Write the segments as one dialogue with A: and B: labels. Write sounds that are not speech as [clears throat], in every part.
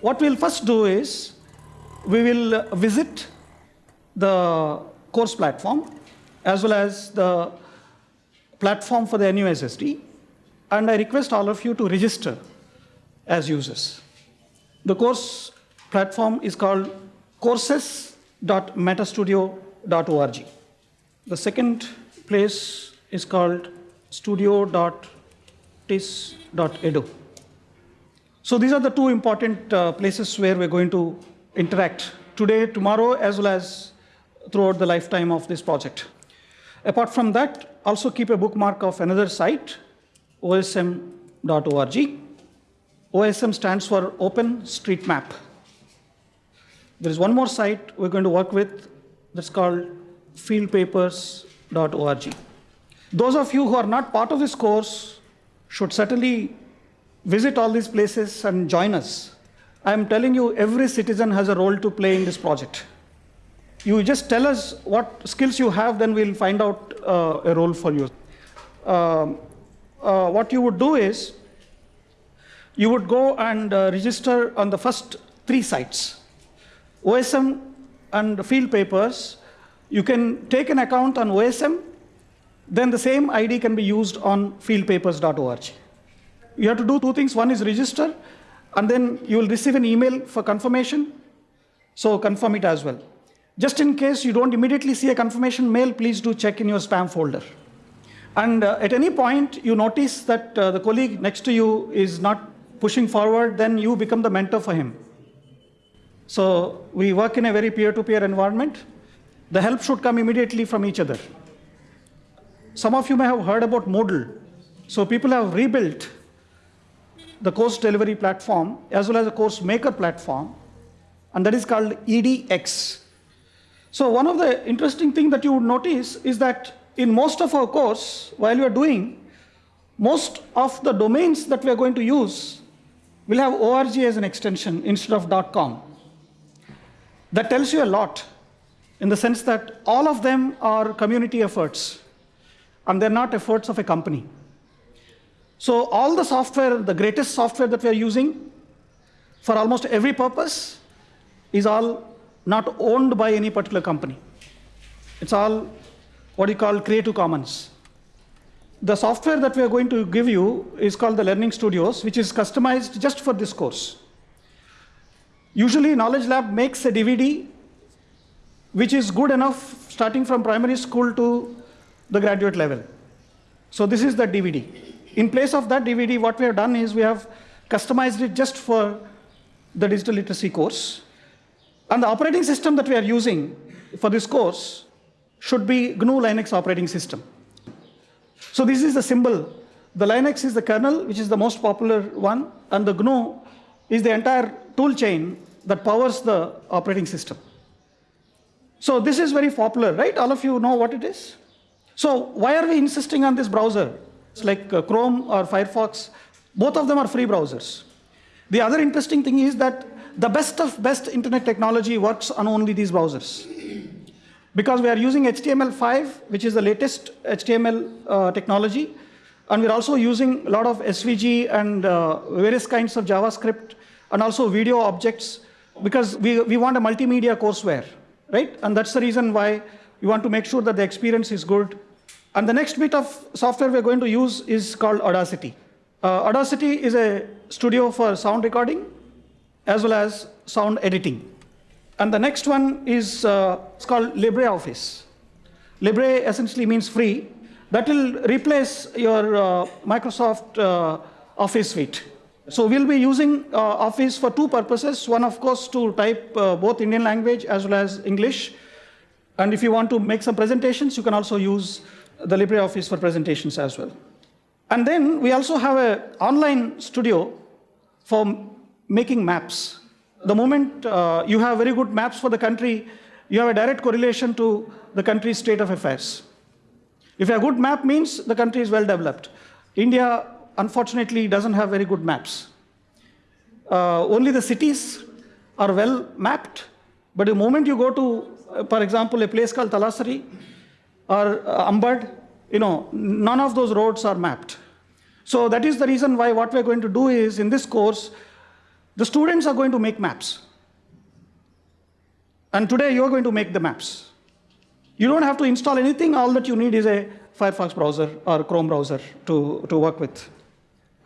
A: what we'll first do is we will uh, visit the course platform as well as the platform for the NUSSD. And I request all of you to register as users. The course platform is called courses.metastudio.org. The second place is called studio.tiss.edu. So these are the two important uh, places where we're going to interact today, tomorrow, as well as throughout the lifetime of this project. Apart from that, also keep a bookmark of another site, osm.org. OSM stands for Open Street Map. There is one more site we're going to work with that's called fieldpapers.org. Those of you who are not part of this course should certainly visit all these places and join us. I'm telling you, every citizen has a role to play in this project. You just tell us what skills you have, then we'll find out uh, a role for you. Um, uh, what you would do is, you would go and uh, register on the first three sites. OSM and field papers, you can take an account on OSM, then the same ID can be used on fieldpapers.org. You have to do two things. One is register, and then you will receive an email for confirmation. So confirm it as well. Just in case you don't immediately see a confirmation mail, please do check in your spam folder. And uh, at any point you notice that uh, the colleague next to you is not pushing forward, then you become the mentor for him. So we work in a very peer-to-peer -peer environment. The help should come immediately from each other. Some of you may have heard about Moodle. So people have rebuilt the course delivery platform as well as a course maker platform, and that is called EDX. So one of the interesting things that you would notice is that in most of our course, while you are doing, most of the domains that we are going to use will have org as an extension instead of .com. That tells you a lot in the sense that all of them are community efforts and they're not efforts of a company. So all the software, the greatest software that we are using for almost every purpose is all not owned by any particular company. It's all what you call Creative Commons. The software that we are going to give you is called the Learning Studios, which is customized just for this course. Usually Gnowledge Lab makes a DVD which is good enough starting from primary school to the graduate level. So this is the DVD. In place of that DVD, what we have done is we have customized it just for the digital literacy course. And the operating system that we are using for this course should be GNU Linux operating system. So this is the symbol. The Linux is the kernel, which is the most popular one, and the GNU is the entire tool chain that powers the operating system. So this is very popular, right? All of you know what it is? So why are we insisting on this browser? It's like uh, Chrome or Firefox, both of them are free browsers. The other interesting thing is that the best of best internet technology works on only these browsers. Because we are using HTML5, which is the latest HTML uh, technology, and we're also using a lot of SVG and uh, various kinds of JavaScript, and also video objects, because we, we want a multimedia courseware, right? And that's the reason why we want to make sure that the experience is good and the next bit of software we're going to use is called Audacity. Uh, Audacity is a studio for sound recording as well as sound editing. And the next one is uh, called LibreOffice. Libre essentially means free. That will replace your uh, Microsoft uh, Office suite. So we'll be using uh, Office for two purposes. One, of course, to type uh, both Indian language as well as English. And if you want to make some presentations, you can also use the LibreOffice for presentations as well. And then we also have an online studio for making maps. The moment uh, you have very good maps for the country, you have a direct correlation to the country's state of affairs. If a good map means the country is well developed. India, unfortunately, doesn't have very good maps. Uh, only the cities are well mapped, but the moment you go to, uh, for example, a place called Talasari, or uh, Ambad, you know, none of those roads are mapped. So that is the reason why what we're going to do is in this course, The students are going to make maps. And today you're going to make the maps. You don't have to install anything. All that you need is a Firefox browser or Chrome browser to, to work with.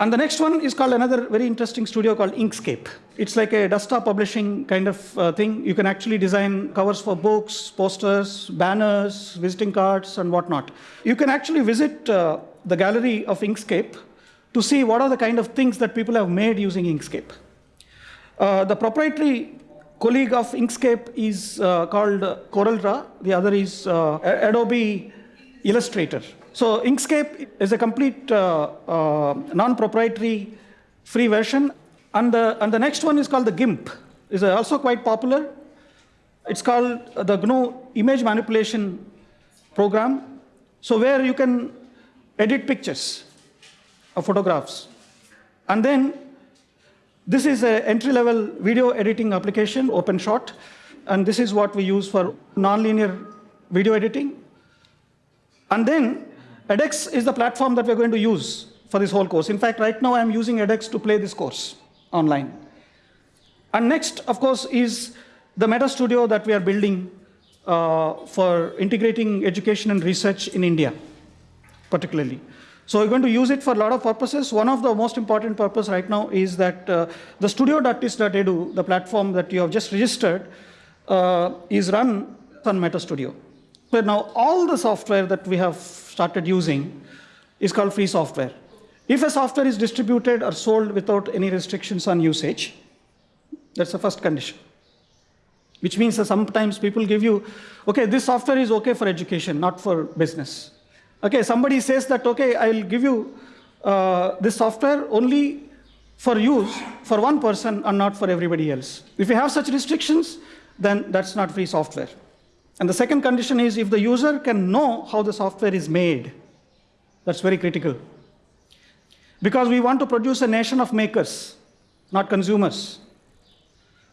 A: And the next one is called another very interesting studio called Inkscape. It's like a desktop publishing kind of uh, thing. You can actually design covers for books, posters, banners, visiting cards, and whatnot. You can actually visit uh, the gallery of Inkscape to see what are the kind of things that people have made using Inkscape. Uh, the proprietary colleague of Inkscape is uh, called CorelDRAW. The other is uh, Adobe Illustrator. So Inkscape is a complete uh, uh, non-proprietary free version. And the, and the next one is called the GIMP. is also quite popular. It's called the GNU image manipulation program. So where you can edit pictures or photographs. And then this is an entry-level video editing application, OpenShot. And this is what we use for nonlinear video editing. And then edX is the platform that we're going to use for this whole course. In fact, right now I'm using edX to play this course online. And next, of course, is the Meta Studio that we are building uh, for integrating education and research in India, particularly. So we're going to use it for a lot of purposes. One of the most important purpose right now is that uh, the studio.tiss.edu, the platform that you have just registered, uh, is run on Meta Studio. Now all the software that we have started using is called free software. If a software is distributed or sold without any restrictions on usage, that's the first condition. Which means that sometimes people give you, okay, this software is okay for education, not for business. Okay, somebody says that, okay, I'll give you uh, this software only for use for one person and not for everybody else. If you have such restrictions, then that's not free software. And the second condition is if the user can know how the software is made. That's very critical. Because we want to produce a nation of makers, not consumers.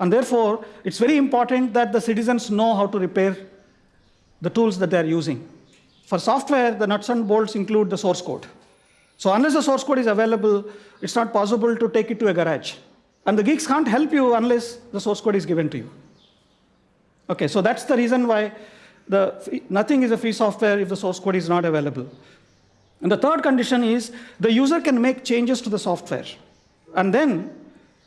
A: And therefore, it's very important that the citizens know how to repair the tools that they're using. For software, the nuts and bolts include the source code. So unless the source code is available, it's not possible to take it to a garage. And the geeks can't help you unless the source code is given to you. Okay, so that's the reason why the, nothing is a free software if the source code is not available. And the third condition is the user can make changes to the software. And then,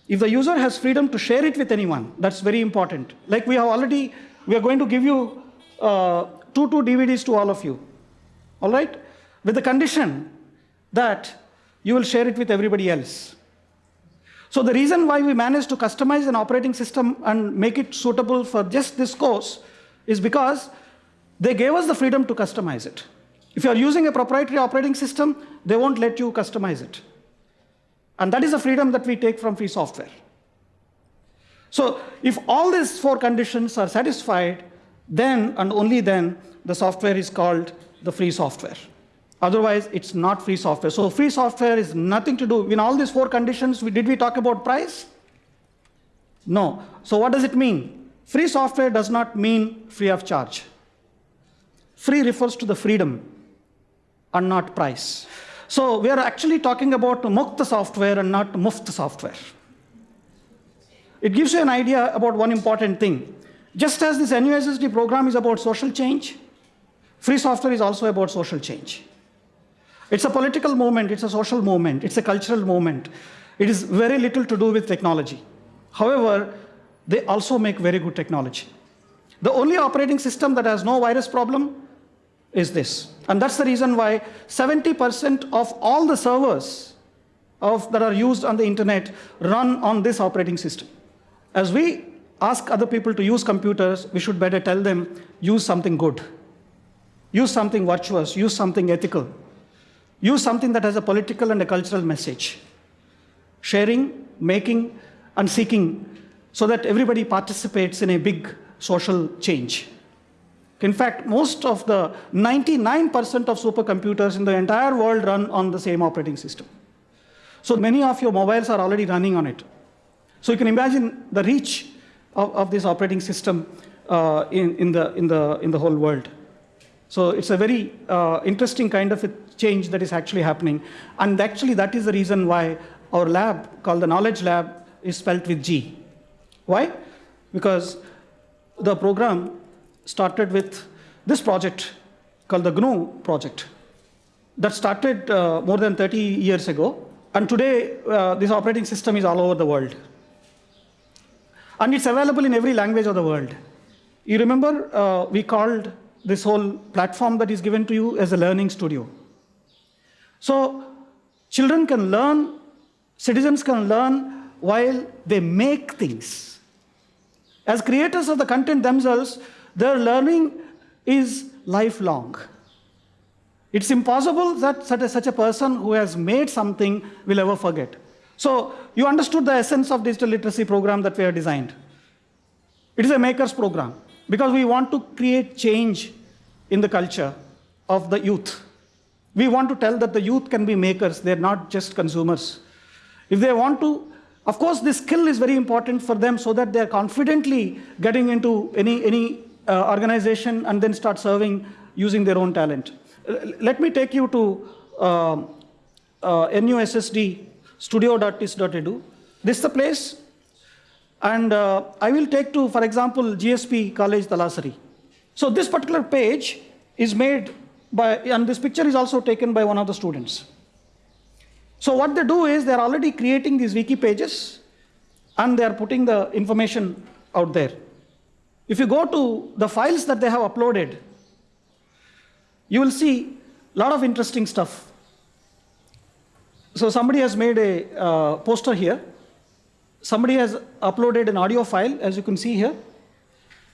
A: if the user has freedom to share it with anyone, that's very important. Like we have already, we are going to give you uh, two, two DVDs to all of you. All right? With the condition that you will share it with everybody else. So the reason why we managed to customize an operating system and make it suitable for just this course is because they gave us the freedom to customize it. If you're using a proprietary operating system, they won't let you customize it. And that is a freedom that we take from free software. So if all these four conditions are satisfied, then and only then the software is called the free software. Otherwise, it's not free software. So free software is nothing to do. In all these four conditions, we, did we talk about price? No. So what does it mean? Free software does not mean free of charge. Free refers to the freedom and not price. So we are actually talking about Mukta software and not Muft software. It gives you an idea about one important thing. Just as this NUSSD program is about social change, free software is also about social change. It's a political movement, it's a social movement, it's a cultural movement. It is very little to do with technology. However, they also make very good technology. The only operating system that has no virus problem is this. And that's the reason why 70% of all the servers of, that are used on the internet run on this operating system. As we ask other people to use computers, we should better tell them, use something good. Use something virtuous, use something ethical. Use something that has a political and a cultural message. Sharing, making, and seeking so that everybody participates in a big social change. In fact, most of the 99% of supercomputers in the entire world run on the same operating system. So many of your mobiles are already running on it. So you can imagine the reach of, of this operating system uh, in, in, the, in, the, in the whole world. So it's a very uh, interesting kind of a change that is actually happening. And actually, that is the reason why our lab, called the Gnowledge Lab, is spelt with G. Why? Because the program started with this project called the GNU project that started uh, more than 30 years ago. And today, uh, this operating system is all over the world. And it's available in every language of the world. You remember, uh, we called this whole platform that is given to you as a learning studio. So, children can learn, citizens can learn while they make things. As creators of the content themselves, their learning is lifelong. It's impossible that such a, such a person who has made something will ever forget. So you understood the essence of digital literacy program that we have designed. It is a maker's program because we want to create change in the culture of the youth. We want to tell that the youth can be makers, they're not just consumers. If they want to, of course, this skill is very important for them so that they're confidently getting into any, any uh, organization and then start serving using their own talent. Let me take you to uh, uh, NUSSD studio.tiss.edu. This is the place. And uh, I will take to, for example, GSP College Talasari. So this particular page is made by, and this picture is also taken by one of the students. So what they do is they're already creating these wiki pages and they're putting the information out there. If you go to the files that they have uploaded, you will see a lot of interesting stuff. So somebody has made a uh, poster here. Somebody has uploaded an audio file, as you can see here.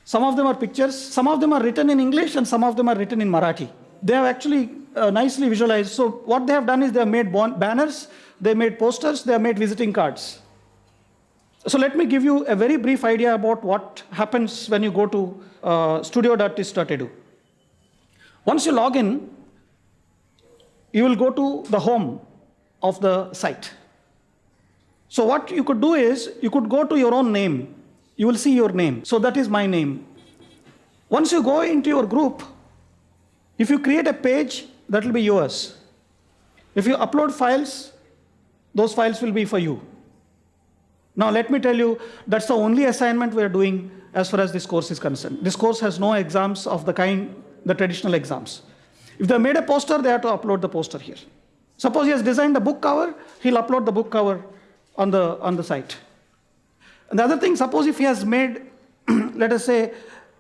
A: Some of them are pictures, some of them are written in English, and some of them are written in Marathi. They have actually uh, nicely visualized. So what they have done is they have made banners, they made posters, they have made visiting cards. So let me give you a very brief idea about what happens when you go to uh, studio.tiss.edu. Once you log in, you will go to the home of the site. So what you could do is, you could go to your own name. You will see your name. So that is my name. Once you go into your group, if you create a page, that will be yours. If you upload files, those files will be for you. Now let me tell you, that's the only assignment we're doing as far as this course is concerned. This course has no exams of the kind, the traditional exams. If they made a poster, they have to upload the poster here. Suppose he has designed a book cover, he'll upload the book cover on the, on the site. And the other thing, suppose if he has made, [clears throat] let us say,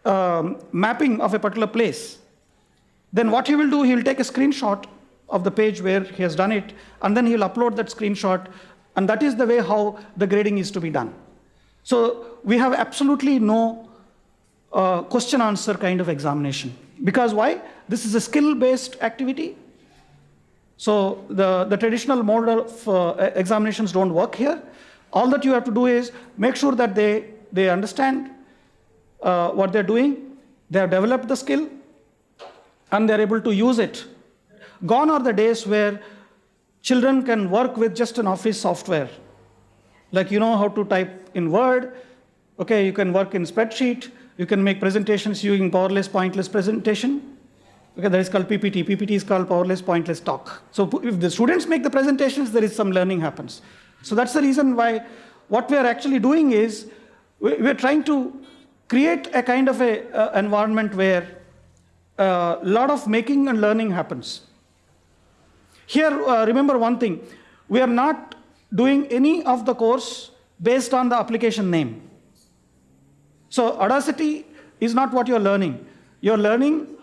A: um, mapping of a particular place, then what he will do, he will take a screenshot of the page where he has done it, and then he will upload that screenshot, and that is the way how the grading is to be done. So we have absolutely no uh, question answer kind of examination. Because why? This is a skill-based activity. So the, the traditional model of uh, examinations don't work here. All that you have to do is make sure that they, they understand uh, what they're doing, they have developed the skill, and they're able to use it. Gone are the days where children can work with just an office software. Like you know how to type in Word, okay, you can work in spreadsheet, you can make presentations using powerless pointless presentation. Okay, that is called PPT. PPT is called powerless pointless talk. So if the students make the presentations, there is some learning happens. So that's the reason why what we are actually doing is we are trying to create a kind of a uh, environment where a uh, lot of making and learning happens. Here, uh, remember one thing, we are not doing any of the course based on the application name. So Audacity is not what you're learning. You're learning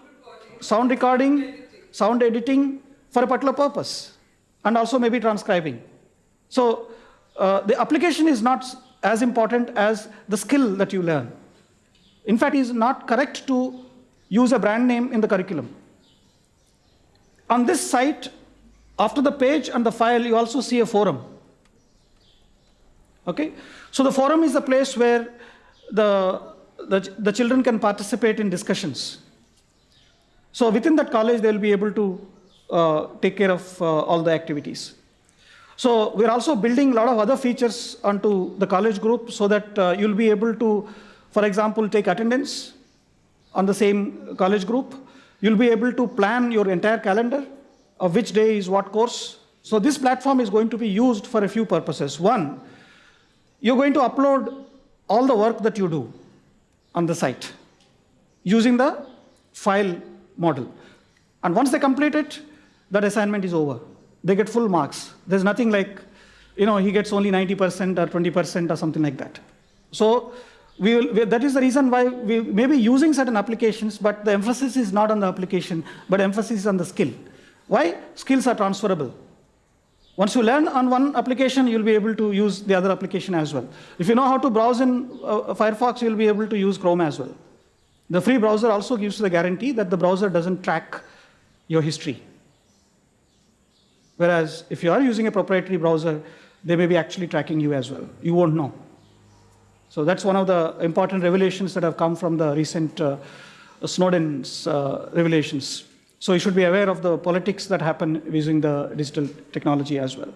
A: sound recording, sound editing for a particular purpose, and also maybe transcribing. So uh, the application is not as important as the skill that you learn. In fact, it is not correct to use a brand name in the curriculum. On this site, after the page and the file, you also see a forum. Okay? So the forum is a place where the, the, the children can participate in discussions. So within that college, they'll be able to uh, take care of uh, all the activities. So we're also building a lot of other features onto the college group so that uh, you'll be able to, for example, take attendance on the same college group. You'll be able to plan your entire calendar of which day is what course. So this platform is going to be used for a few purposes. One, you're going to upload all the work that you do on the site using the file model. And once they complete it, that assignment is over. They get full marks. There's nothing like, you know, he gets only 90% or 20% or something like that. So we will, we, that is the reason why we may be using certain applications, but the emphasis is not on the application, but emphasis is on the skill. Why? Skills are transferable. Once you learn on one application, you'll be able to use the other application as well. If you know how to browse in uh, Firefox, you'll be able to use Chrome as well. The free browser also gives the guarantee that the browser doesn't track your history. Whereas if you are using a proprietary browser, they may be actually tracking you as well. You won't know. So that's one of the important revelations that have come from the recent uh, Snowden's uh, revelations. So you should be aware of the politics that happen using the digital technology as well.